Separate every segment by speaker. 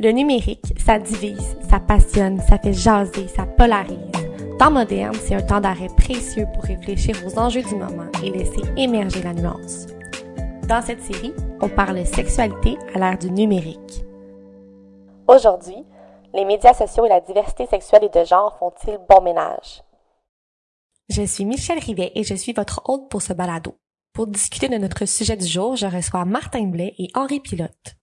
Speaker 1: Le numérique, ça divise, ça passionne, ça fait jaser, ça polarise. Temps moderne, c'est un temps d'arrêt précieux pour réfléchir aux enjeux du moment et laisser émerger la nuance. Dans cette série, on parle sexualité à l'ère du numérique. Aujourd'hui, les médias sociaux et la diversité sexuelle et de genre font-ils bon ménage? Je suis Michelle Rivet et je suis votre hôte pour ce balado. Pour discuter de notre sujet du jour, je reçois Martin Blais et Henri Pilote.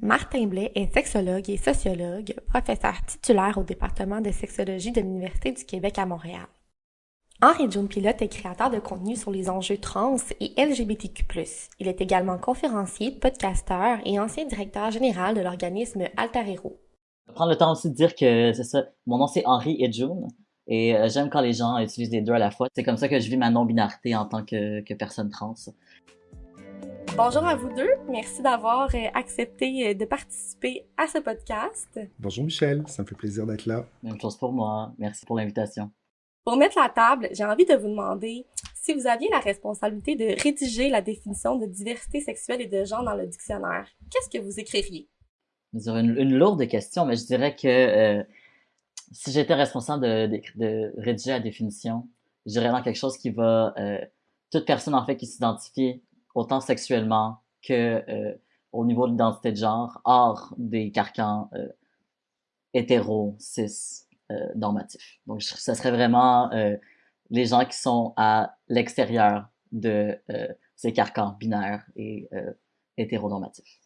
Speaker 1: Martin Blais est sexologue et sociologue, professeur titulaire au département de sexologie de l'Université du Québec à Montréal. Henri John Pilote est créateur de contenu sur les enjeux trans et LGBTQ+. Il est également conférencier, podcasteur et ancien directeur général de l'organisme Alter Hero.
Speaker 2: Prendre le temps aussi de dire que c'est ça, mon nom c'est Henri et June et euh, j'aime quand les gens utilisent les deux à la fois. C'est comme ça que je vis ma non-binarité en tant que, que personne trans.
Speaker 1: Bonjour à vous deux. Merci d'avoir euh, accepté euh, de participer à ce podcast.
Speaker 3: Bonjour Michel, ça me fait plaisir d'être là.
Speaker 2: Même chose pour moi. Merci pour l'invitation.
Speaker 1: Pour mettre la table, j'ai envie de vous demander si vous aviez la responsabilité de rédiger la définition de diversité sexuelle et de genre dans le dictionnaire, qu'est-ce que vous écririez?
Speaker 2: C'est une, une, lourde question, mais je dirais que euh, si j'étais responsable de, de, de, rédiger la définition, je dirais dans quelque chose qui va... Euh, toute personne, en fait, qui s'identifie autant sexuellement que euh, au niveau de l'identité de genre, hors des carcans euh, hétéro, cis, euh, normatifs. Donc, ce serait vraiment euh, les gens qui sont à l'extérieur de ces carcans binaires et hétéronormatifs.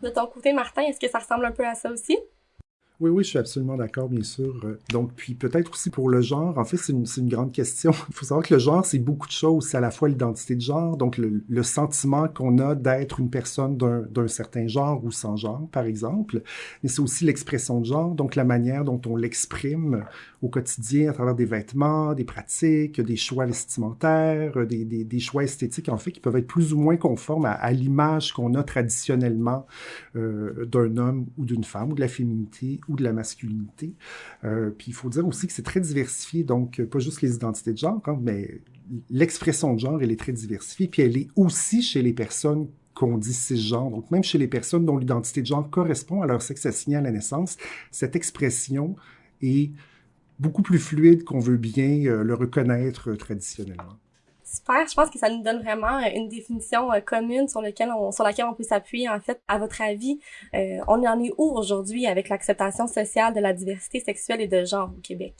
Speaker 1: De ton côté, Martin, est-ce que ça ressemble un peu à ça aussi?
Speaker 3: Oui, oui, je suis absolument d'accord, bien sûr. Donc, puis peut-être aussi pour le genre, en fait, c'est une, une, grande question. Il faut savoir que le genre, c'est beaucoup de choses. C'est à la fois l'identité de genre, donc le, le sentiment qu'on a d'être une personne d'un certain genre ou sans genre, par exemple. Mais c'est aussi l'expression de genre, donc la manière dont on l'exprime au quotidien à travers des vêtements, des pratiques, des choix vestimentaires, des, des, des, choix esthétiques, en fait, qui peuvent être plus ou moins conformes à, à l'image qu'on a traditionnellement euh, d'un homme ou d'une femme, ou de la féminité, de la masculinité. Euh, puis il faut dire aussi que c'est très diversifié, donc pas juste les identités de genre, hein, mais l'expression de genre, elle est très diversifiée, puis elle est aussi chez les personnes qu'on dit cisgenre, donc même chez les personnes dont l'identité de genre correspond à leur sexe assigné à la naissance, cette expression est beaucoup plus fluide qu'on veut bien euh, le reconnaître traditionnellement.
Speaker 1: Super, je pense que ça nous donne vraiment euh, une définition euh, commune sur, laquelle on peut s'appuyer. En fait, à votre avis, euh, on en est où aujourd'hui avec l'acceptation sociale de la diversité sexuelle et de genre au Québec?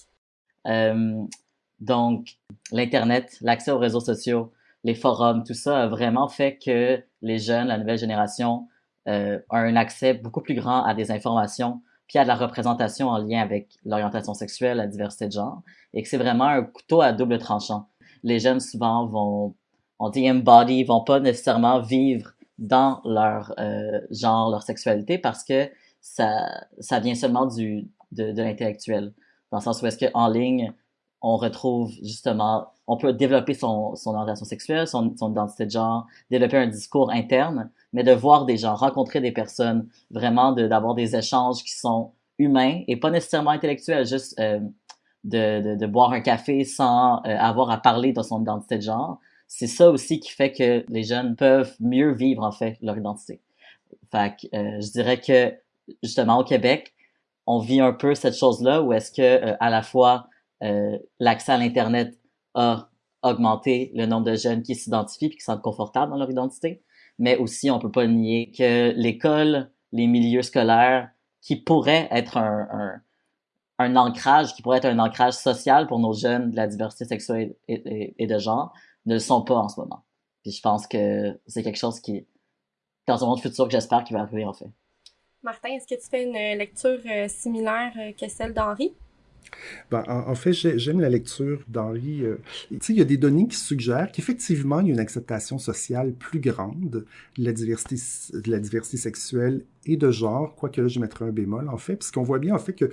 Speaker 2: Donc, l'Internet, l'accès aux réseaux sociaux, les forums, tout ça a vraiment fait que les jeunes, la nouvelle génération, euh, ont un accès beaucoup plus grand à des informations puis à de la représentation en lien avec l'orientation sexuelle, la diversité de genre, et que c'est vraiment un couteau à double tranchant les jeunes souvent vont, on dit embody, vont pas nécessairement vivre dans leur euh, genre, leur sexualité parce que ça, ça vient seulement du, de, l'intellectuel. Dans le sens où est-ce qu'en ligne, on retrouve justement, on peut développer son, son orientation sexuelle, son, son identité de genre, développer un discours interne, mais de voir des gens, rencontrer des personnes, vraiment d'avoir des échanges qui sont humains et pas nécessairement intellectuels, juste euh, de, de, de, boire un café sans euh, avoir à parler de son identité de genre, c'est ça aussi qui fait que les jeunes peuvent mieux vivre en fait leur identité. Fait que, euh, je dirais que justement au Québec, on vit un peu cette chose-là où est-ce que euh, à la fois euh, l'accès à l'internet a augmenté le nombre de jeunes qui s'identifient et qui sentent confortables dans leur identité, mais aussi on peut pas nier que l'école, les milieux scolaires, qui pourraient être un, un un ancrage qui pourrait être un ancrage social pour nos jeunes de la diversité sexuelle et, et, et de genre ne le sont pas en ce moment. Puis je pense que c'est quelque chose qui, dans un monde futur, que j'espère qu'il va arriver en fait.
Speaker 1: Martin, est-ce que tu fais une lecture euh, similaire euh, que celle d'Henri?
Speaker 3: Ben, en, en, fait, j'aime la lecture d'Henri. Euh, tu sais, il y a des données qui suggèrent qu'effectivement, il y a une acceptation sociale plus grande de la diversité, de la diversité sexuelle et de genre, quoique là, je mettrai un bémol, en fait, puisqu'on voit bien, en fait, que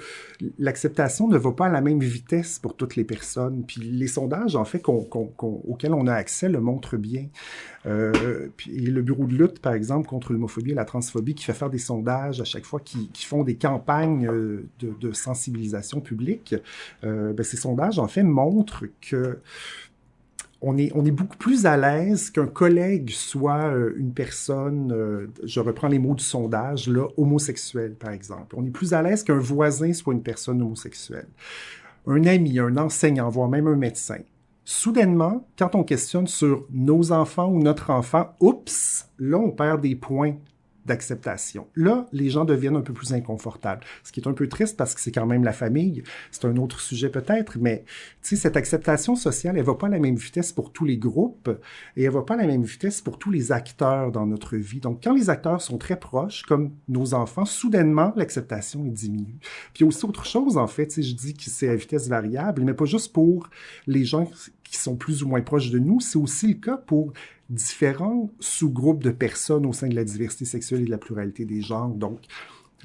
Speaker 3: l'acceptation ne va pas à la même vitesse pour toutes les personnes. Puis les sondages, en fait, qu'on, qu'on, qu'on, auxquels on a accès le montrent bien. Euh, puis le bureau de lutte, par exemple, contre l'homophobie et la transphobie, qui fait faire des sondages à chaque fois, qui, qui font des campagnes de, de sensibilisation publique, euh, ben, ces sondages, en fait, montrent que on est, on est beaucoup plus à l'aise qu'un collègue soit euh, une personne, euh, je reprends les mots du sondage, là, homosexuelle, par exemple. On est plus à l'aise qu'un voisin soit une personne homosexuelle. Un ami, un enseignant, voire même un médecin. Soudainement, quand on questionne sur nos enfants ou notre enfant, oups, là, on perd des points d'acceptation. Là, les gens deviennent un peu plus inconfortables, ce qui est un peu triste parce que c'est quand même la famille. C'est un autre sujet peut-être, mais cette acceptation sociale, elle va pas à la même vitesse pour tous les groupes et elle va pas à la même vitesse pour tous les acteurs dans notre vie. Donc, quand les acteurs sont très proches, comme nos enfants, soudainement, l'acceptation est diminue. Puis aussi autre chose, en fait, je dis que c'est à vitesse variable, mais pas juste pour les gens qui sont plus ou moins proches de nous, c'est aussi le cas pour différents sous-groupes de personnes au sein de la diversité sexuelle et de la pluralité des genres. Donc,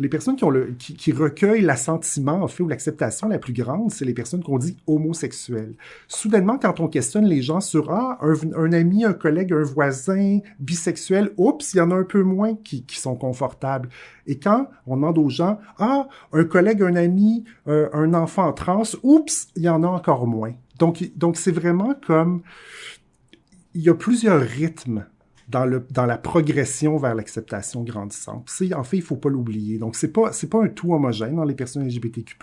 Speaker 3: les personnes qui, recueillent l'assentiment, en fait, ou l'acceptation la plus grande, c'est les personnes qu'on dit homosexuelles. Soudainement, quand on questionne les gens sur ah, un, ami, un collègue, un voisin bisexuel, oups, il y en a un peu moins qui, qui sont confortables. Et quand on demande aux gens ah, un collègue, un ami, euh, un enfant trans, oups, il y en a encore moins. Donc, donc c'est vraiment comme il y a plusieurs rythmes dans, la progression vers l'acceptation grandissante. en fait, il faut pas l'oublier. Donc, c'est pas, c'est pas un tout homogène dans les personnes LGBTQ+,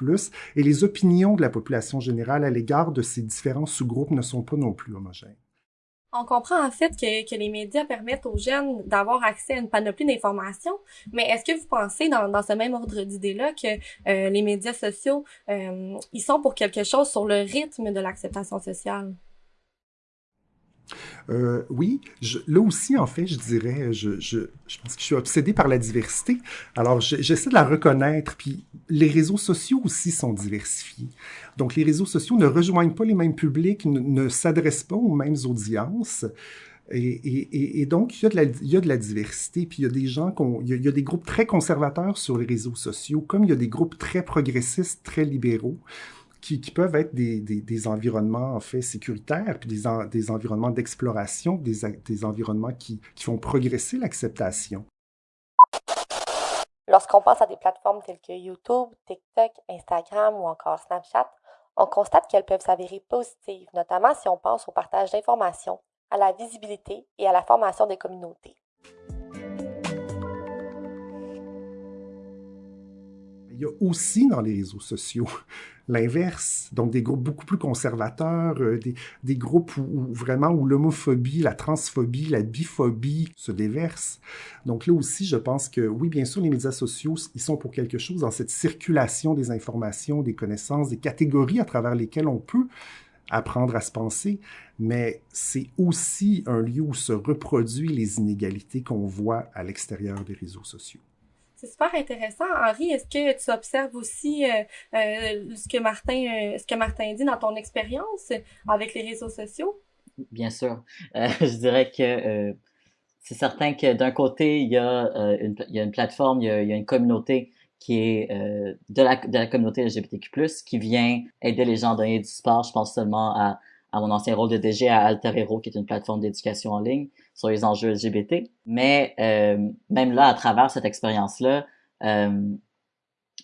Speaker 3: et les opinions de la population générale à l'égard de ces différents sous-groupes ne sont pas non plus homogènes.
Speaker 1: On comprend en fait que, les médias permettent aux jeunes d'avoir accès à une panoplie d'informations, mais est-ce que vous pensez dans, dans ce même ordre d'idée-là que euh, les médias sociaux, euh, ils sont pour quelque chose sur le rythme de l'acceptation sociale?
Speaker 3: Euh, oui, je, là aussi, en fait, je dirais, je, je, je, pense que je suis obsédé par la diversité. Alors, j'essaie de la reconnaître. Puis, les réseaux sociaux aussi sont diversifiés. Donc, les réseaux sociaux ne rejoignent pas les mêmes publics, ne, s'adressent pas aux mêmes audiences. Et, et, et, donc, il y, a de la, il y a de la diversité, puis il y a des gens, il il y a des groupes très conservateurs sur les réseaux sociaux, comme il y a des groupes très progressistes, très libéraux qui, qui peuvent être des, des, des, environnements en fait sécuritaires, puis des, en, des environnements d'exploration, des, environnements qui, qui font progresser l'acceptation.
Speaker 1: Lorsqu'on pense à des plateformes telles que YouTube, TikTok, Instagram ou encore Snapchat, on constate qu'elles peuvent s'avérer positives, notamment si on pense au partage d'informations, à la visibilité et à la formation des communautés.
Speaker 3: Y a aussi dans les réseaux sociaux l'inverse, donc des groupes beaucoup plus conservateurs, euh, des, groupes où, vraiment où l'homophobie, la transphobie, la biphobie se déversent. Donc là aussi, je pense que oui, bien sûr, les médias sociaux, ils sont pour quelque chose dans cette circulation des informations, des connaissances, des catégories à travers lesquelles on peut apprendre à se penser, mais c'est aussi un lieu où se reproduisent les inégalités qu'on voit à l'extérieur des réseaux sociaux.
Speaker 1: C'est super intéressant. Henri, est-ce que tu observes aussi euh, euh, ce que Martin euh, ce que Martin dit dans ton expérience avec les réseaux sociaux?
Speaker 2: Bien sûr. je dirais que c'est certain que d'un côté, il y, a, une, plateforme, il y a, une communauté qui est de, la, de la communauté LGBTQ+, qui vient aider les gens à donner du sport. Je pense seulement à, à mon ancien rôle de DG à Alter Hero, qui est une plateforme d'éducation en ligne sur les enjeux LGBT. Mais euh, même là, à travers cette expérience-là, euh,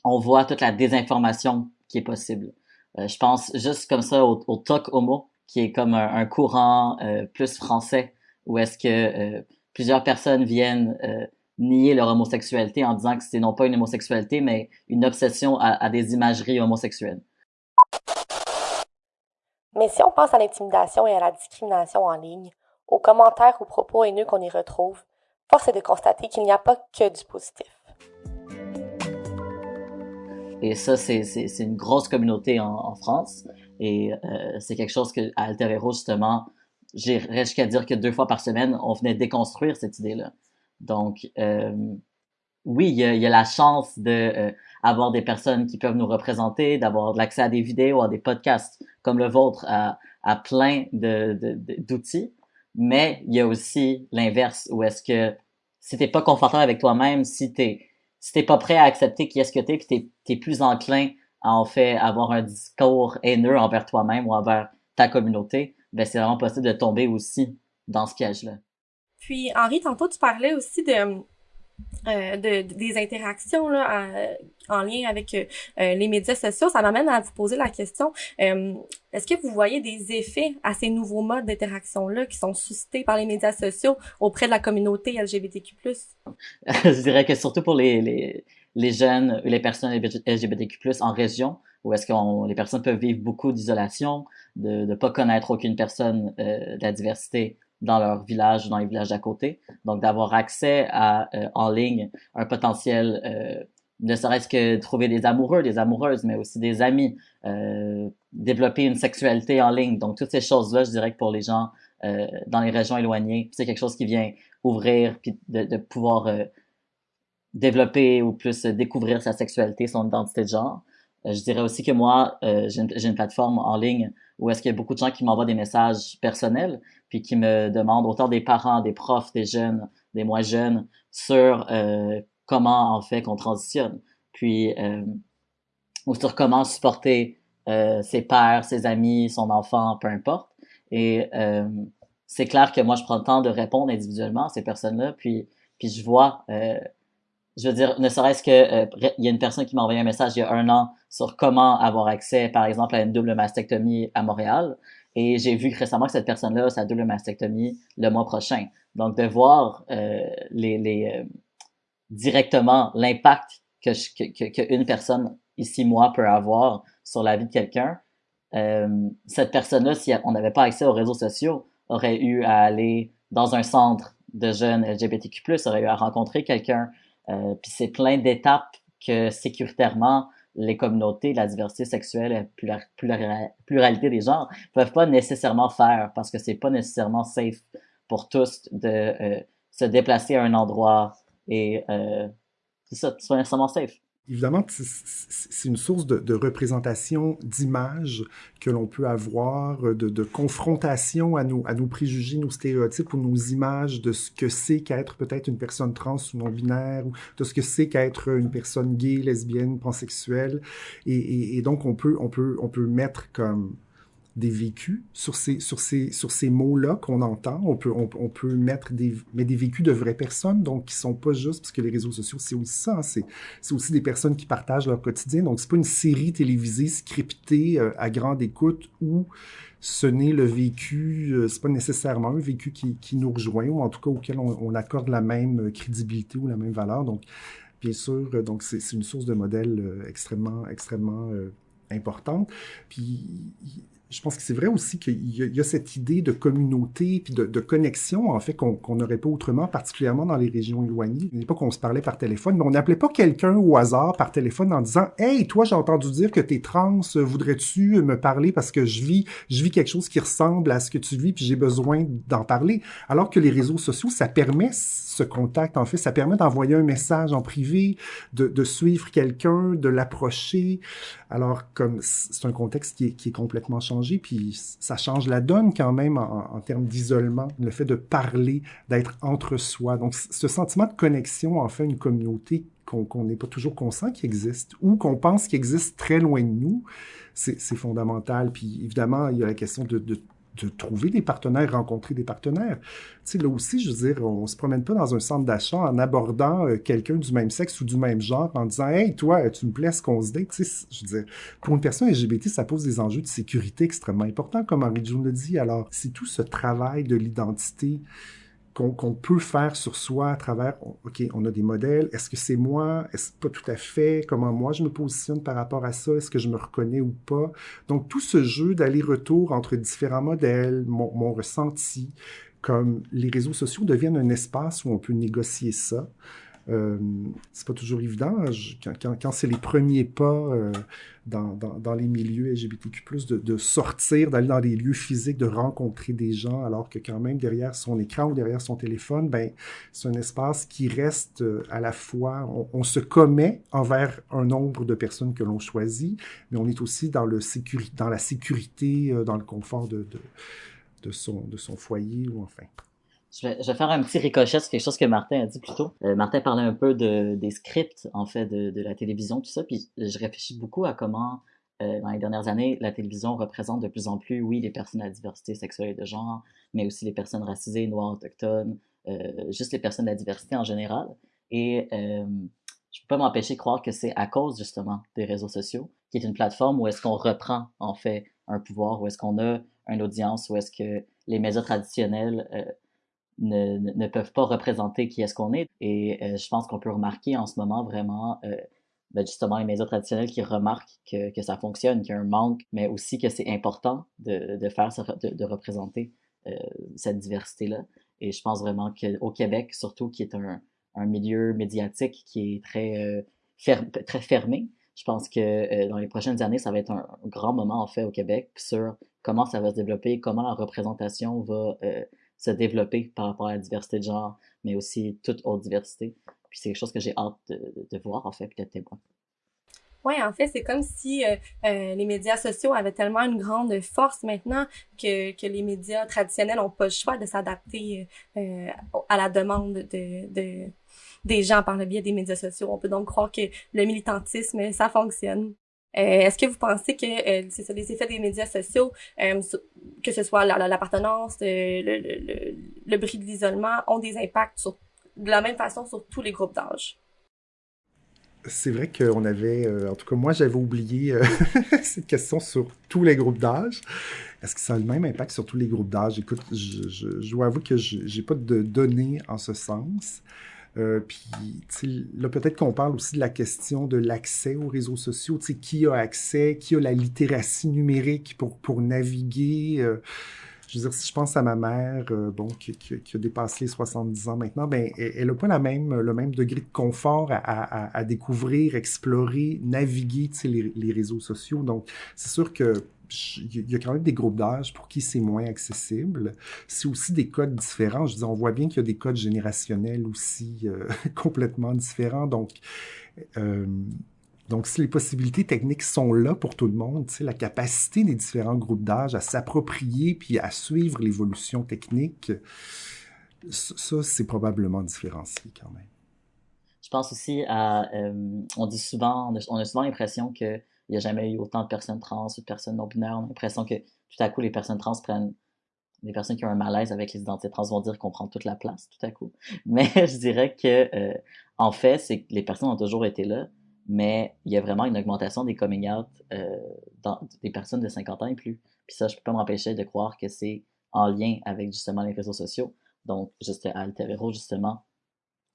Speaker 2: on voit toute la désinformation qui est possible. Euh, je pense juste comme ça au, au talk homo, qui est comme un, courant euh, plus français, où est-ce que euh, plusieurs personnes viennent nier leur homosexualité en disant que c'est non pas une homosexualité, mais une obsession à des imageries homosexuelles.
Speaker 1: Mais si on pense à l'intimidation et à la discrimination en ligne, aux commentaires ou propos haineux qu'on y retrouve, force est de constater qu'il n'y a pas que du positif.
Speaker 2: Et ça, c'est une grosse communauté en, France. Et euh, c'est quelque chose que à Altero, justement, j'irais jusqu'à dire que deux fois par semaine, on venait déconstruire cette idée-là. Donc, euh, oui, il y, a, il y, a, la chance de euh, avoir des personnes qui peuvent nous représenter, d'avoir de l'accès à des vidéos, à des podcasts comme le vôtre, à, plein d'outils. De, mais il y a aussi l'inverse, où est-ce que si t'es pas confortable avec toi-même, si t'es si t'es pas prêt à accepter qui est-ce que t'es, puis t'es, t'es plus enclin à en fait avoir un discours haineux envers toi-même ou envers ta communauté, ben c'est vraiment possible de tomber aussi dans ce piège-là.
Speaker 1: Puis Henri, tantôt tu parlais aussi de euh, de, des interactions là, en, lien avec euh, les médias sociaux, ça m'amène à vous poser la question euh, est-ce que vous voyez des effets à ces nouveaux modes d'interaction là qui sont suscités par les médias sociaux auprès de la communauté LGBTQ+
Speaker 2: Je dirais que surtout pour les, les, les jeunes ou les personnes LGBTQ+ en région, où est-ce que les personnes peuvent vivre beaucoup d'isolation, de ne pas connaître aucune personne de la diversité dans leur village ou dans les villages d'à côté. Donc, d'avoir accès à, euh, en ligne, un potentiel, euh, ne serait-ce que trouver des amoureux, des amoureuses, mais aussi des amis, euh, développer une sexualité en ligne. Donc, toutes ces choses-là, je dirais que pour les gens dans les régions éloignées, c'est quelque chose qui vient ouvrir, puis de, de pouvoir développer ou plus découvrir sa sexualité, son identité de genre. Je dirais aussi que moi, j'ai une, plateforme en ligne où est-ce qu'il y a beaucoup de gens qui m'envoient des messages personnels puis qui me demandent autant des parents, des profs, des jeunes, des moins jeunes sur euh, comment en fait qu'on transitionne, puis euh, ou sur comment supporter euh, ses pères, ses amis, son enfant, peu importe. Et euh, c'est clair que moi je prends le temps de répondre individuellement à ces personnes-là, puis puis je vois euh, je veux dire, ne serait-ce que euh, il y a une personne qui m'a envoyé un message il y a un an sur comment avoir accès, par exemple, à une double mastectomie à Montréal. Et j'ai vu récemment que cette personne-là a sa double mastectomie le mois prochain. Donc, de voir euh, euh, directement l'impact que, que, que, une personne ici, moi, peut avoir sur la vie de quelqu'un, cette personne-là, si on n'avait pas accès aux réseaux sociaux, aurait eu à aller dans un centre de jeunes LGBTQ+, aurait eu à rencontrer quelqu'un. Euh, Puis c'est plein d'étapes que sécuritairement, les communautés, la diversité sexuelle, la pluralité des genres peuvent pas nécessairement faire parce que c'est pas nécessairement safe pour tous de euh, se déplacer à un endroit et euh, c'est ça, c'est pas nécessairement safe
Speaker 3: évidemment, c'est une source de, représentation d'image que l'on peut avoir, de, de, confrontation à nos, préjugés, nos stéréotypes ou nos images de ce que c'est qu'être peut-être une personne trans ou non-binaire, ou de ce que c'est qu'être une personne gay, lesbienne, pansexuelle. Et, et, et donc, on peut, on peut, on peut mettre comme des vécus sur ces, sur ces, sur ces mots-là qu'on entend. On peut, on, peut mettre des, mais des vécus de vraies personnes, donc qui sont pas juste, parce que les réseaux sociaux, c'est aussi ça, hein, c'est, aussi des personnes qui partagent leur quotidien. Donc, c'est pas une série télévisée scriptée euh, à grande écoute où ce n'est le vécu, euh, c'est pas nécessairement un vécu qui, nous rejoint, ou en tout cas auquel on, accorde la même crédibilité ou la même valeur. Donc, bien sûr, euh, c'est une source de modèle extrêmement, extrêmement importante. Puis je pense que c'est vrai aussi qu'il y, a cette idée de communauté puis de, connexion, en fait, qu'on n'aurait pas autrement, particulièrement dans les régions éloignées. N'est pas qu'on se parlait par téléphone, mais on n'appelait pas quelqu'un au hasard par téléphone en disant « Hey, toi, j'ai entendu dire que t'es trans, voudrais-tu me parler parce que je vis, je vis quelque chose qui ressemble à ce que tu vis puis j'ai besoin d'en parler. » Alors que les réseaux sociaux, ça permet ce contact. En fait, ça permet d'envoyer un message en privé, de, de suivre quelqu'un, de l'approcher. Alors, comme c'est un contexte qui est, qui est complètement changé, puis ça change la donne quand même en, termes d'isolement, le fait de parler, d'être entre soi. Donc, ce sentiment de connexion en fait une communauté qu'on n'est pas toujours conscient qu'il existe ou qu'on pense qu'il existe très loin de nous, c'est fondamental. Puis évidemment, il y a la question de, de de trouver des partenaires, rencontrer des partenaires. Tu sais, là aussi, je veux dire, on se promène pas dans un centre d'achat en abordant euh, quelqu'un du même sexe ou du même genre en disant Hey, toi, tu me plais ce qu'on se dit. Tu sais, je veux dire, pour une personne LGBT, ça pose des enjeux de sécurité extrêmement importants, comme Henri June le dit. Alors, c'est tout ce travail de l'identité qu'on peut faire sur soi à travers, OK, on a des modèles, est-ce que c'est moi, est-ce pas tout à fait, comment moi je me positionne par rapport à ça, est-ce que je me reconnais ou pas. Donc tout ce jeu d'aller-retour entre différents modèles, mon, mon ressenti, comme les réseaux sociaux deviennent un espace où on peut négocier ça. Euh, c'est pas toujours évident. Je, quand, c'est les premiers pas euh, dans, les milieux LGBTQ+, de, sortir, d'aller dans des lieux physiques, de rencontrer des gens, alors que quand même derrière son écran ou derrière son téléphone, ben c'est un espace qui reste euh, à la fois, on, se commet envers un nombre de personnes que l'on choisit, mais on est aussi dans, la sécurité, dans le confort de son foyer ou enfin.
Speaker 2: Je vais, faire un petit ricochet sur quelque chose que Martin a dit plus tôt. Euh, Martin parlait un peu de, des scripts, en fait, de, la télévision, tout ça, puis je réfléchis beaucoup à comment, euh, dans les dernières années, la télévision représente de plus en plus, oui, les personnes à diversité sexuelle et de genre, mais aussi les personnes racisées, noires, autochtones, euh, juste les personnes de la diversité en général. Et je peux pas m'empêcher de croire que c'est à cause justement des réseaux sociaux, qui est une plateforme où est-ce qu'on reprend en fait un pouvoir, où est-ce qu'on a une audience, où est-ce que les médias traditionnels ne, ne, peuvent pas représenter qui est-ce qu'on est. Et euh, je pense qu'on peut remarquer en ce moment vraiment euh, ben justement les médias traditionnels qui remarquent que, que ça fonctionne, qu'il y a un manque, mais aussi que c'est important de, de faire, de, de représenter euh, cette diversité-là. Et je pense vraiment qu'au Québec, surtout, qui est un, un milieu médiatique qui est très, ferme, très fermé, je pense que dans les prochaines années, ça va être un, grand moment en fait au Québec sur comment ça va se développer, comment la représentation va se développer par rapport à la diversité de genre, mais aussi toute autre diversité. Puis c'est quelque chose que j'ai hâte de, de, voir en fait, peut-être témoin.
Speaker 1: Oui, en fait, c'est comme si euh, euh, les médias sociaux avaient tellement une grande force maintenant que, que les médias traditionnels n'ont pas le choix de s'adapter euh, à la demande de, de, des gens par le biais des médias sociaux. On peut donc croire que le militantisme, ça fonctionne. Est-ce que vous pensez que c'est ça, les effets des médias sociaux, que ce soit l'appartenance, le, le, le, bris de l'isolement, ont des impacts de la même façon sur tous les groupes d'âge?
Speaker 3: c'est vrai qu'on avait, euh, en tout cas moi j'avais oublié euh, cette question sur tous les groupes d'âge. Est-ce que ça a le même impact sur tous les groupes d'âge? Écoute, je, je, je, dois avouer que je n'ai pas de données en ce sens. Euh, puis là, peut-être qu'on parle aussi de la question de l'accès aux réseaux sociaux. Qui a accès, qui a la littératie numérique pour, pour naviguer? Euh, je veux dire, si je pense à ma mère, euh, bon, qui, qui, qui, a dépassé les 70 ans maintenant, ben, elle n'a pas la même, le même degré de confort à, à, à découvrir, explorer, naviguer les, les réseaux sociaux. Donc, c'est sûr que il y a quand même des groupes d'âge pour qui c'est moins accessible. C'est aussi des codes différents. Je dis, on voit bien qu'il y a des codes générationnels aussi euh, complètement différents. Donc, euh, donc, si les possibilités techniques sont là pour tout le monde, la capacité des différents groupes d'âge à s'approprier puis à suivre l'évolution technique, ça, c'est probablement différencié quand même.
Speaker 2: Je pense aussi à, euh, on dit souvent, on a, souvent l'impression qu'il n'y a jamais eu autant de personnes trans ou de personnes non binaires. On a l'impression que tout à coup, les personnes trans prennent les personnes qui ont un malaise avec les identités trans vont dire qu'on prend toute la place tout à coup. Mais je dirais que euh, en fait, c'est les personnes ont toujours été là, mais il y a vraiment une augmentation des coming out euh, des personnes de 50 ans et plus. Puis ça, je peux pas m'empêcher de croire que c'est en lien avec justement les réseaux sociaux. Donc, juste à Altevero, justement,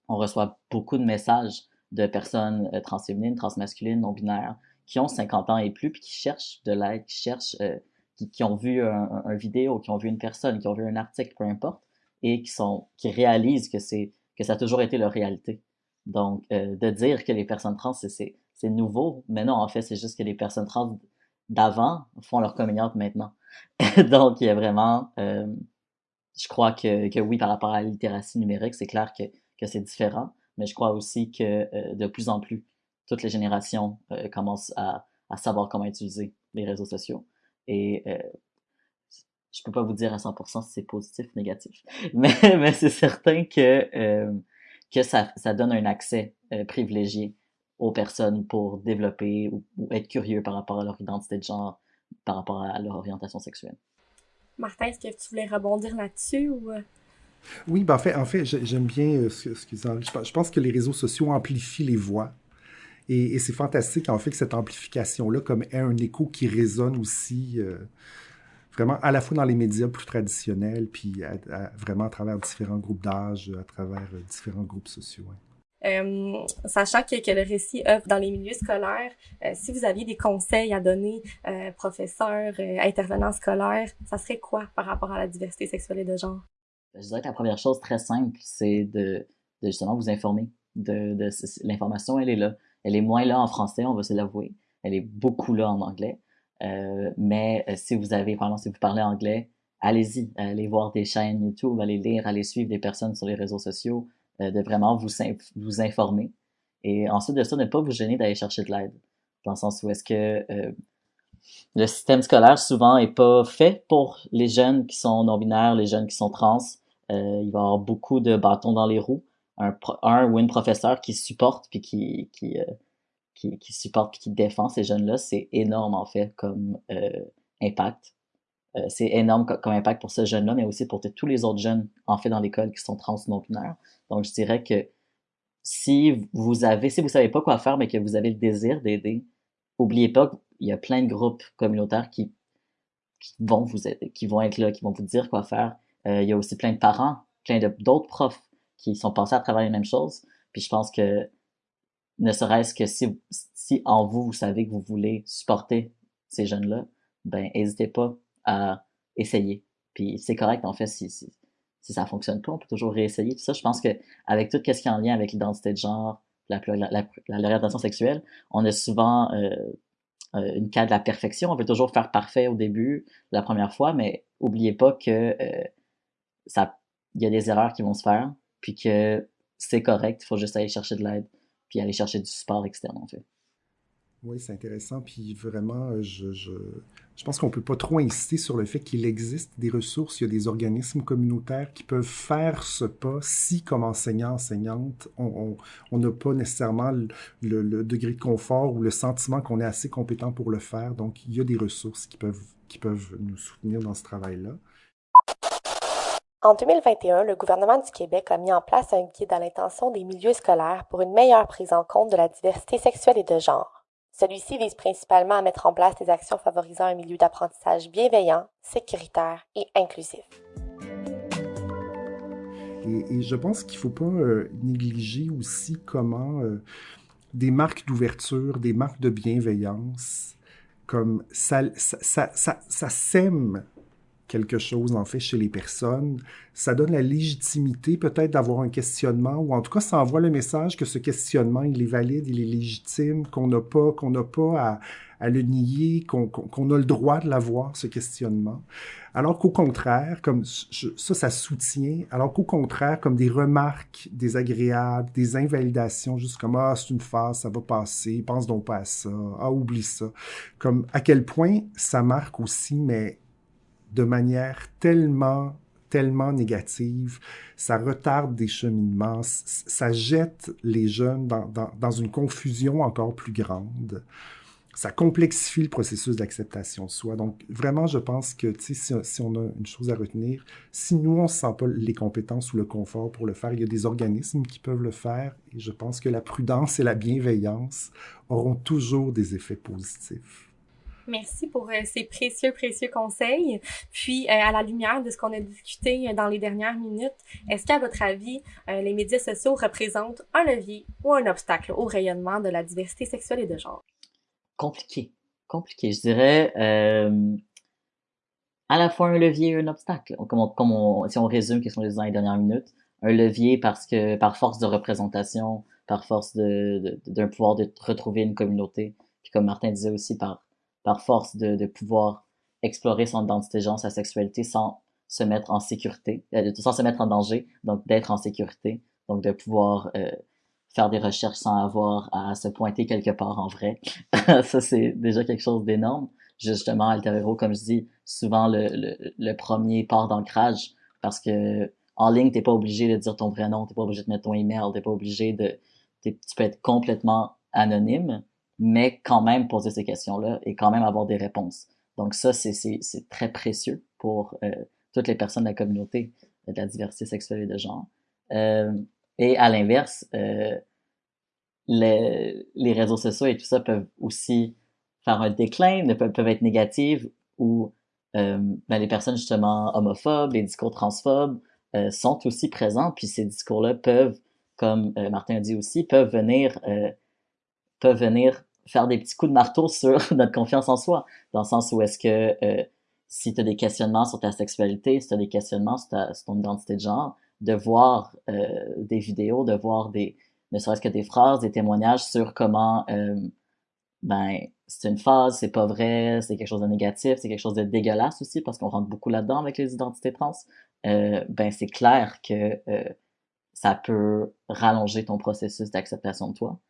Speaker 2: on reçoit beaucoup de messages de personnes euh, transféminines, transmasculines, non-binaires, qui ont 50 ans et plus, puis qui cherchent de l'aide, qui cherchent, euh, qui, qui, ont vu un, vidéo, qui ont vu une personne, qui ont vu un article, peu importe, et qui sont, qui réalisent que c'est, que ça a toujours été leur réalité. Donc, euh, de dire que les personnes trans, c'est nouveau, mais non, en fait, c'est juste que les personnes trans d'avant font leur communiante maintenant. Donc, il y a vraiment, euh, je crois que, que oui, par rapport à la littératie numérique, c'est clair que, que c'est différent, mais je crois aussi que de plus en plus, toutes les générations euh, commencent à, à savoir comment utiliser les réseaux sociaux. Et euh, je peux pas vous dire à 100% si c'est positif ou négatif, mais, mais c'est certain que euh, que ça, ça donne un accès euh, privilégié aux personnes pour développer ou, ou, être curieux par rapport à leur identité de genre, par rapport à leur orientation sexuelle.
Speaker 1: Martin, est-ce que tu voulais rebondir là-dessus ou...
Speaker 3: Oui, ben en fait, en fait j'aime bien ce, qu'ils Je pense que les réseaux sociaux amplifient les voix. Et, et c'est fantastique, en fait, que cette amplification-là, comme ait un écho qui résonne aussi euh, vraiment à la fois dans les médias plus traditionnels, puis à, à, vraiment à travers différents groupes d'âge, à travers euh, différents groupes sociaux. Hein.
Speaker 1: Euh, sachant que, que, le récit œuvre dans les milieux scolaires, euh, si vous aviez des conseils à donner, euh, professeurs, euh, intervenants scolaires, ça serait quoi par rapport à la diversité sexuelle et de genre?
Speaker 2: Je dirais que la première chose très simple, c'est de, de, justement vous informer. De, de L'information, elle est là. Elle est moins là en français, on va se l'avouer. Elle est beaucoup là en anglais. Euh, mais euh, si vous avez, par exemple, si vous parlez anglais, allez-y, allez voir des chaînes YouTube, allez lire, allez suivre des personnes sur les réseaux sociaux, euh, de vraiment vous, vous informer. Et ensuite de ça, ne pas vous gêner d'aller chercher de l'aide. Dans le sens où est-ce que le système scolaire souvent est pas fait pour les jeunes qui sont non-binaires, les jeunes qui sont trans. Il va y avoir beaucoup de bâtons dans les roues. Un, un ou une professeur qui supporte puis qui, euh, qui, qui supporte qui défend ces jeunes-là, c'est énorme en fait comme euh, impact. Euh, c'est énorme comme impact pour ce jeune-là, mais aussi pour tous les autres jeunes en fait dans l'école qui sont trans non binaires. Donc je dirais que si vous avez, si vous savez pas quoi faire, mais que vous avez le désir d'aider, oubliez pas qu'il y a plein de groupes communautaires qui, qui vont vous aider, qui vont être là, qui vont vous dire quoi faire. Il y a aussi plein de parents, plein d'autres profs qui sont passés à travers les mêmes choses. Puis je pense que ne serait-ce que si, si en vous, vous savez que vous voulez supporter ces jeunes-là, ben n'hésitez pas à essayer. Puis c'est correct en fait si, si, si ça fonctionne pas, on peut toujours réessayer. Tout ça, je pense que avec tout ce qui est en lien avec l'identité de genre, l'orientation sexuelle, on a souvent euh, euh, une cas de la perfection. On veut toujours faire parfait au début, la première fois, mais oubliez pas que euh, ça, il y a des erreurs qui vont se faire, puis que c'est correct. Il faut juste aller chercher de l'aide, puis aller chercher du support externe en fait.
Speaker 3: Oui, c'est intéressant. Puis vraiment, euh, je, je, je pense qu'on ne peut pas trop insister sur le fait qu'il existe des ressources. Il y a des organismes communautaires qui peuvent faire ce pas si, comme enseignant, enseignante, on n'a pas nécessairement le, le, degré de confort ou le sentiment qu'on est assez compétent pour le faire. Donc, il y a des ressources qui peuvent, qui peuvent nous soutenir dans ce travail-là.
Speaker 1: En 2021, le gouvernement du Québec a mis en place un guide à l'intention des milieux scolaires pour une meilleure prise en compte de la diversité sexuelle et de genre. Celui-ci vise principalement à mettre en place des actions favorisant un milieu d'apprentissage bienveillant, sécuritaire et inclusif.
Speaker 3: Et, je pense qu'il ne faut pas euh, négliger aussi comment euh, des marques d'ouverture, des marques de bienveillance, comme ça, ça, ça, ça sème quelque chose, en fait, chez les personnes. Ça donne la légitimité peut-être d'avoir un questionnement, ou en tout cas, ça envoie le message que ce questionnement, il est valide, il est légitime, qu'on n'a pas, qu'on n'a pas à, à, le nier, qu'on a le droit de l'avoir, ce questionnement. Alors qu'au contraire, comme ça, ça soutient, alors qu'au contraire, comme des remarques désagréables, des invalidations, juste comme, ah, c'est une phase, ça va passer, pense donc pas à ça, ah, oublie ça. Comme, à quel point ça marque aussi, mais de manière tellement tellement négative, ça retarde des cheminements, ça jette les jeunes dans, dans, une confusion encore plus grande. Ça complexifie le processus d'acceptation de soi. Donc, vraiment, je pense que si, si on a une chose à retenir, si nous, on ne sent pas les compétences ou le confort pour le faire, il y a des organismes qui peuvent le faire. Et je pense que la prudence et la bienveillance auront toujours des effets positifs.
Speaker 1: Merci pour euh, ces précieux, précieux conseils. Puis, euh, à la lumière de ce qu'on a discuté euh, dans les dernières minutes, est-ce qu'à votre avis, les médias sociaux représentent un levier ou un obstacle au rayonnement de la diversité sexuelle et de genre?
Speaker 2: Compliqué. Compliqué. Je dirais à la fois un levier et un obstacle. Comme, si on résume ce qu'on disait dans les dernières minutes, un levier parce que par force de représentation, par force de, d'un pouvoir de retrouver une communauté, puis comme Martin disait aussi, par par force de, de pouvoir explorer son identité genre, sa sexualité sans se mettre en sécurité, euh, sans se mettre en danger, donc d'être en sécurité, donc de pouvoir euh, faire des recherches sans avoir à se pointer quelque part en vrai. ça, c'est déjà quelque chose d'énorme. Justement, Alter comme je dis, souvent le, le, le premier port d'ancrage, parce que en ligne, t'es pas obligé de dire ton vrai nom, t'es pas obligé de mettre ton email, t'es pas obligé de... Tu peux être complètement anonyme, mais quand même poser ces questions-là et quand même avoir des réponses. Donc ça, c'est très précieux pour euh, toutes les personnes de la communauté de la diversité sexuelle et de genre. Euh, et à l'inverse, euh, les, les réseaux sociaux et tout ça peuvent aussi faire un déclin, peuvent, peuvent être négatives ou euh, ben les personnes justement homophobes, les discours transphobes euh, sont aussi présents, puis ces discours-là peuvent, comme euh, Martin a dit aussi, peuvent venir peuvent venir faire des petits coups de marteau sur notre confiance en soi, dans le sens où est-ce que euh, si tu as des questionnements sur ta sexualité, si tu as des questionnements sur, ton identité de genre, de voir euh, des vidéos, de voir des, ne serait-ce que des phrases, des témoignages sur comment, euh, ben, c'est une phase, c'est pas vrai, c'est quelque chose de négatif, c'est quelque chose de dégueulasse aussi, parce qu'on rentre beaucoup là-dedans avec les identités trans, ben, c'est clair que ça peut rallonger ton processus d'acceptation de toi.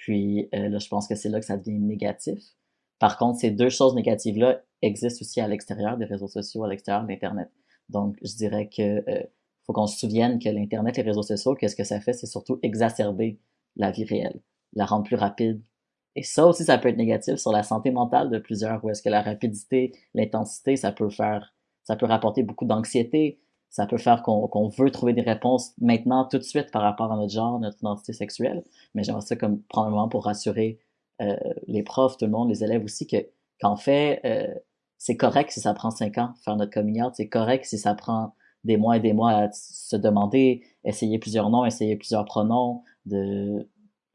Speaker 2: Puis euh, là, je pense que c'est là que ça devient négatif. Par contre, ces deux choses négatives-là existent aussi à l'extérieur des réseaux sociaux, à l'extérieur d'Internet. Donc, je dirais que euh, faut qu'on se souvienne que l'Internet, les réseaux sociaux, qu'est-ce que ça fait? C'est surtout exacerber la vie réelle, la rendre plus rapide. Et ça aussi, ça peut être négatif sur la santé mentale de plusieurs, où est-ce que la rapidité, l'intensité, ça peut faire, ça peut rapporter beaucoup d'anxiété, ça peut faire qu'on veut trouver des réponses maintenant, tout de suite, par rapport à notre genre, notre identité sexuelle. Mais j'aimerais ça comme prendre un moment pour rassurer euh, les profs, tout le monde, les élèves aussi, que qu'en fait, euh, c'est correct si ça prend cinq ans faire notre coming out, c'est correct si ça prend des mois et des mois à se demander, essayer plusieurs noms, essayer plusieurs pronoms, de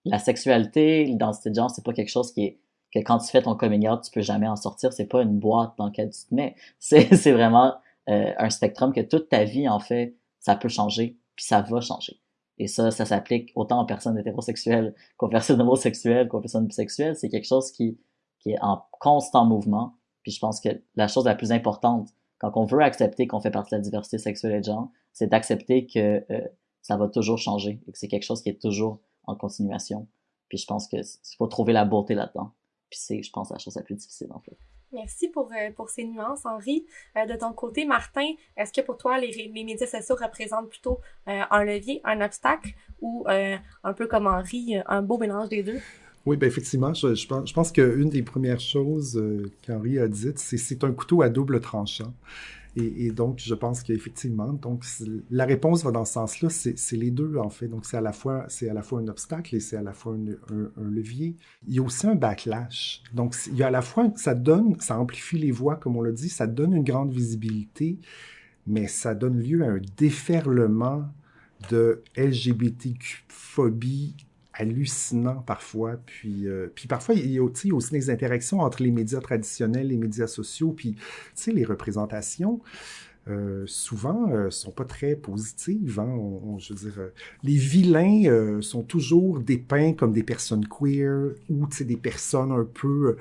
Speaker 2: la sexualité, l'identité de genre, c'est pas quelque chose qui est que quand tu fais ton coming out, tu peux jamais en sortir. C'est pas une boîte dans laquelle tu te mets. C'est vraiment euh, un spectrum que toute ta vie, en fait, ça peut changer, puis ça va changer. Et ça, ça s'applique autant aux personnes hétérosexuelles qu'aux personnes homosexuelles, qu'aux personnes bisexuelles. C'est quelque chose qui, qui est en constant mouvement. Puis je pense que la chose la plus importante, quand on veut accepter qu'on fait partie de la diversité sexuelle et de genre, c'est d'accepter que euh, ça va toujours changer et que c'est quelque chose qui est toujours en continuation. Puis je pense qu'il faut trouver la beauté là-dedans. Puis c'est, je pense, la chose la plus difficile, en fait.
Speaker 1: Merci pour, euh, pour ces nuances, Henri. Euh, de ton côté, Martin, est-ce que pour toi, les, les médias sociaux représentent plutôt euh, un levier, un obstacle ou un peu comme Henri, un beau mélange des deux?
Speaker 3: Oui, ben effectivement, je, je pense, je pense qu'une des premières choses qu'Henri a dites, c'est c'est un couteau à double tranchant. Et, donc, je pense qu'effectivement, donc la réponse va dans ce sens-là. C'est les deux en fait. Donc, c'est à la fois c'est à la fois un obstacle et c'est à la fois un, levier. Il y a aussi un backlash. Donc, il y a à la fois ça donne, ça amplifie les voix, comme on l'a dit, ça donne une grande visibilité, mais ça donne lieu à un déferlement de LGBTQ-phobie hallucinant parfois. Puis, euh, puis parfois, il y a aussi, aussi des interactions entre les médias traditionnels, les médias sociaux, puis, tu sais, les représentations. Euh, souvent euh, sont pas très positives. Hein? je veux dire, euh, les vilains sont toujours dépeints comme des personnes queer ou des personnes un peu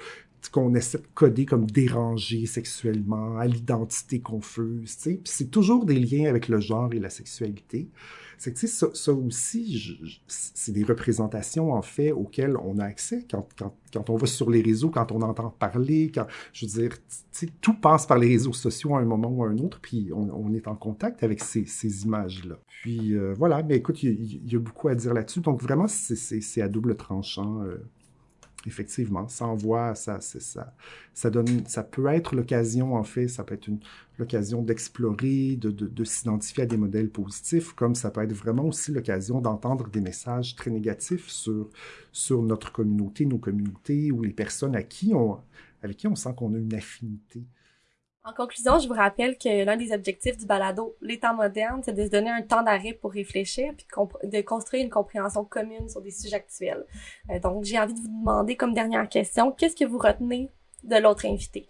Speaker 3: qu'on essaie de coder comme dérangées sexuellement, à l'identité confuse. C'est toujours des liens avec le genre et la sexualité. C'est que, ça, aussi, c'est des représentations, en fait, auxquelles on a accès quand, quand, quand, on va sur les réseaux, quand on entend parler, quand, je veux dire, tout passe par les réseaux sociaux à un moment ou à un autre, puis on, on est en contact avec ces, ces images-là. Puis euh, voilà, mais écoute, il y, a beaucoup à dire là-dessus. Donc vraiment, c'est à double tranchant. Euh, effectivement, ça envoie, ça, ça, ça donne, ça peut être l'occasion, en fait, ça peut être l'occasion d'explorer, de, de, de s'identifier à des modèles positifs, comme ça peut être vraiment aussi l'occasion d'entendre des messages très négatifs sur, sur notre communauté, nos communautés ou les personnes à qui on, avec qui on sent qu'on a une affinité.
Speaker 1: En conclusion, je vous rappelle que l'un des objectifs du balado Les temps modernes, c'est de se donner un temps d'arrêt pour réfléchir puis de, construire une compréhension commune sur des sujets actuels. Euh, donc, j'ai envie de vous demander comme dernière question, qu'est-ce que vous retenez de l'autre invité?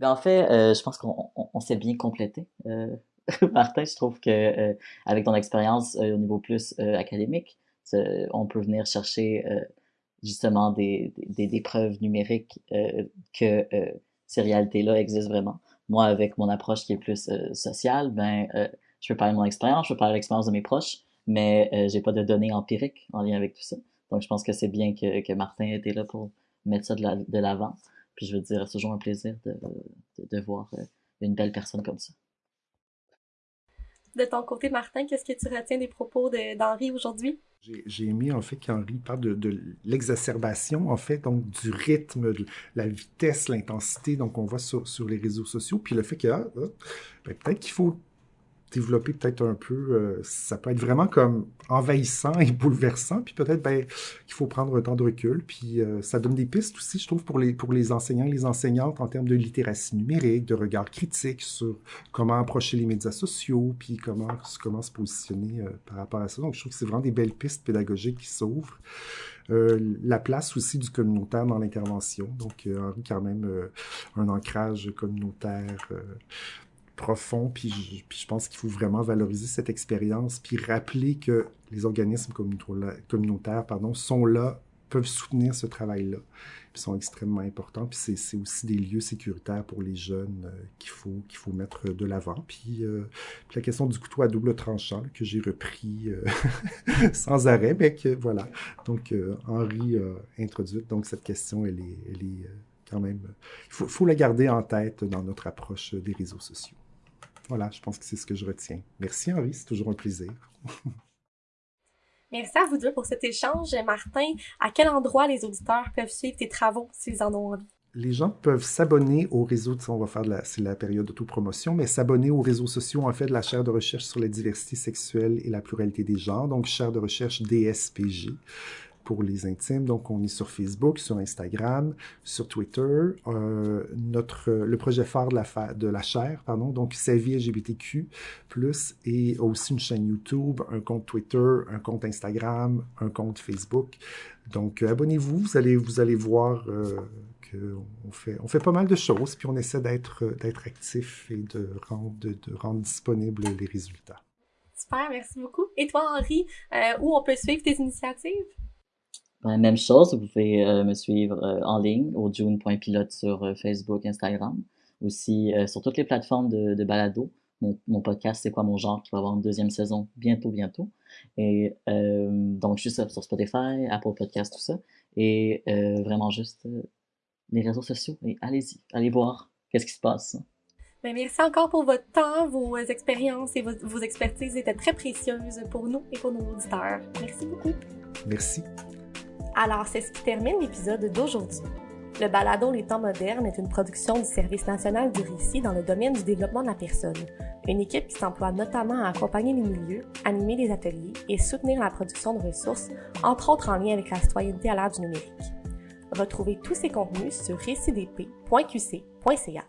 Speaker 2: Ben, en fait, euh, je pense qu'on s'est bien complété. Euh, Martin, je trouve que avec ton expérience au niveau plus académique, on peut venir chercher justement des, preuves numériques que ces réalités-là existent vraiment moi, avec mon approche qui est plus euh, sociale, ben, euh, je peux parler de mon expérience, je peux parler de l'expérience de mes proches, mais euh, j'ai pas de données empiriques en lien avec tout ça. Donc, je pense que c'est bien que, que Martin était là pour mettre ça de l'avant. Puis, je veux dire, c'est toujours un plaisir de, de, de voir une belle personne comme ça.
Speaker 1: De ton côté, Martin, qu'est-ce que tu retiens des propos d'Henri aujourd'hui?
Speaker 3: J'ai aimé en fait qu'Henri parle de, l'exacerbation, en fait, donc du rythme, de la vitesse, l'intensité, donc on voit sur, sur les réseaux sociaux, puis le fait que ah, ah, ben, peut-être qu'il faut développer peut-être un peu, euh, ça peut être vraiment comme envahissant et bouleversant, puis peut-être ben, qu'il faut prendre un temps de recul, puis euh, ça donne des pistes aussi, je trouve, pour les, pour les enseignants et les enseignantes en termes de littératie numérique, de regard critique sur comment approcher les médias sociaux, puis comment, comment se positionner euh, par rapport à ça. Donc, je trouve que c'est vraiment des belles pistes pédagogiques qui s'ouvrent. la place aussi du communautaire dans l'intervention. Donc, Henri, quand même, un ancrage communautaire profond, puis je, pense qu'il faut vraiment valoriser cette expérience, puis rappeler que les organismes communautaires pardon, sont là, peuvent soutenir ce travail-là, puis sont extrêmement importants, puis c'est aussi des lieux sécuritaires pour les jeunes euh, qu'il faut, qu'il faut mettre de l'avant. Puis, euh, puis, la question du couteau à double tranchant, que j'ai repris euh, sans arrêt, mais que voilà. Donc, Henri a introduit donc cette question, elle est, elle est quand même... Il faut, faut la garder en tête dans notre approche des réseaux sociaux. Voilà, je pense que c'est ce que je retiens. Merci Henri, c'est toujours un plaisir.
Speaker 1: Merci à vous deux pour cet échange. Martin, à quel endroit les auditeurs peuvent suivre tes travaux s'ils en ont envie?
Speaker 3: les gens peuvent s'abonner au réseau, on va faire c'est la période d'autopromotion, mais s'abonner aux réseaux sociaux, en fait, de la chaire de recherche sur la diversité sexuelle et la pluralité des genres, donc chaire de recherche DSPG pour les intimes. Donc, on est sur Facebook, sur Instagram, sur Twitter. Euh, notre, le projet phare de la, de la chaire, pardon, donc Sa vie LGBTQ+, et aussi une chaîne YouTube, un compte Twitter, un compte Instagram, un compte Facebook. Donc, abonnez-vous, vous allez, vous allez voir euh, qu'on fait, on fait pas mal de choses, puis on essaie d'être, actif et de rendre, de, rendre disponibles les résultats.
Speaker 1: Super, merci beaucoup. Et toi, Henri, euh, où on peut suivre tes initiatives?
Speaker 2: Ben, même chose, vous pouvez euh, me suivre euh, en ligne au june.pilote sur euh, Facebook, Instagram, aussi sur toutes les plateformes de, de balado. Mon, mon podcast, c'est quoi mon genre, qui va avoir une deuxième saison bientôt, bientôt. Et donc, juste sur Spotify, Apple Podcast, tout ça. Et vraiment juste les réseaux sociaux. Et allez-y, allez voir qu'est-ce qui se passe.
Speaker 1: Ben, merci encore pour votre temps, vos expériences et vos, vos expertises étaient très précieuses pour nous et pour nos auditeurs. Merci beaucoup.
Speaker 3: Merci.
Speaker 1: Alors, c'est ce qui termine l'épisode d'aujourd'hui. Le balado Les temps modernes est une production du Service national du récit dans le domaine du développement de la personne, une équipe qui s'emploie notamment à accompagner les milieux, animer des ateliers et soutenir la production de ressources, entre autres en lien avec la citoyenneté à l'ère du numérique. Retrouvez tous ces contenus sur récidp.qc.ca.